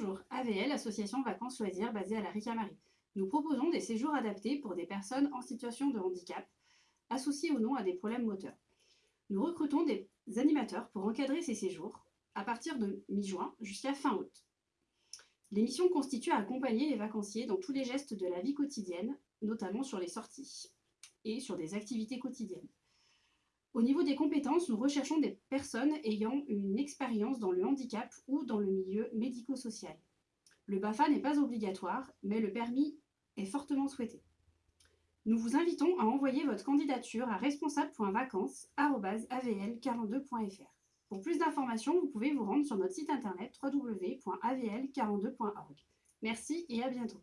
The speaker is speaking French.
Bonjour, AVL, association vacances loisirs basée à la Ricamarie. Nous proposons des séjours adaptés pour des personnes en situation de handicap, associées ou non à des problèmes moteurs. Nous recrutons des animateurs pour encadrer ces séjours à partir de mi-juin jusqu'à fin août. L'émission constitue à accompagner les vacanciers dans tous les gestes de la vie quotidienne, notamment sur les sorties et sur des activités quotidiennes. Au niveau des compétences, nous recherchons des personnes ayant une expérience dans le handicap ou dans le milieu médico-social. Le BAFA n'est pas obligatoire, mais le permis est fortement souhaité. Nous vous invitons à envoyer votre candidature à responsable.vacances.avl42.fr. Pour plus d'informations, vous pouvez vous rendre sur notre site internet www.avl42.org. Merci et à bientôt.